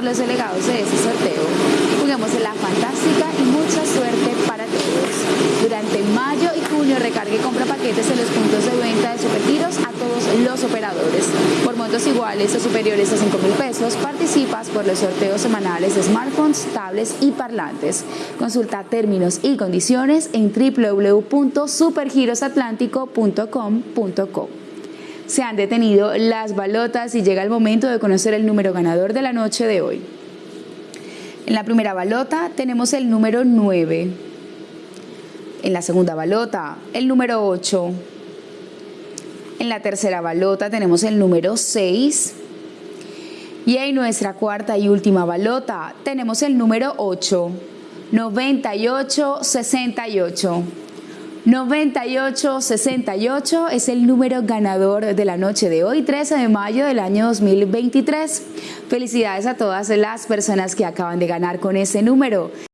por los delegados de este sorteo. Juguemos en la fantástica y mucha suerte para todos. Durante mayo y junio recargue y compra paquetes en los puntos de venta de Supergiros a todos los operadores. Por montos iguales o superiores a 5 mil pesos, participas por los sorteos semanales de smartphones, tablets y parlantes. Consulta términos y condiciones en www.supergirosatlántico.com.co. Se han detenido las balotas y llega el momento de conocer el número ganador de la noche de hoy. En la primera balota tenemos el número 9. En la segunda balota, el número 8. En la tercera balota tenemos el número 6. Y en nuestra cuarta y última balota tenemos el número 8. 9868. 9868 es el número ganador de la noche de hoy, 13 de mayo del año 2023. Felicidades a todas las personas que acaban de ganar con ese número.